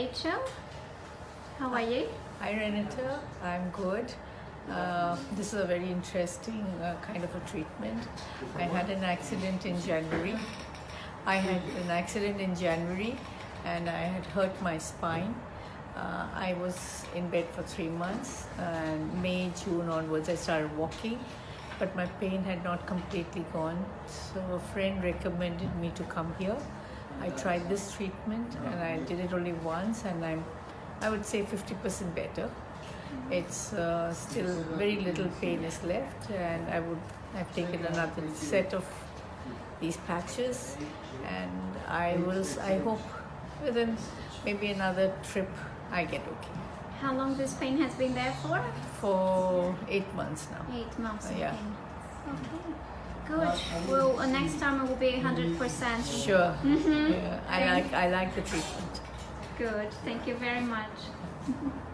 Rachel. How are you? Hi Renata, I'm good. Uh, this is a very interesting uh, kind of a treatment. I had an accident in January. I had an accident in January and I had hurt my spine. Uh, I was in bed for three months and May, June onwards I started walking but my pain had not completely gone. So a friend recommended me to come here. I tried this treatment and I did it only once and I'm I would say 50% better. It's uh, still very little pain is left and I would I've taken another set of these patches and I will I hope within maybe another trip I get okay. How long this pain has been there for? For eight months now. Eight months. Uh, yeah. Okay. Good. Well, uh, next time it will be 100%. Sure. Mhm. Yeah, I like I like the treatment. Good. Thank you very much.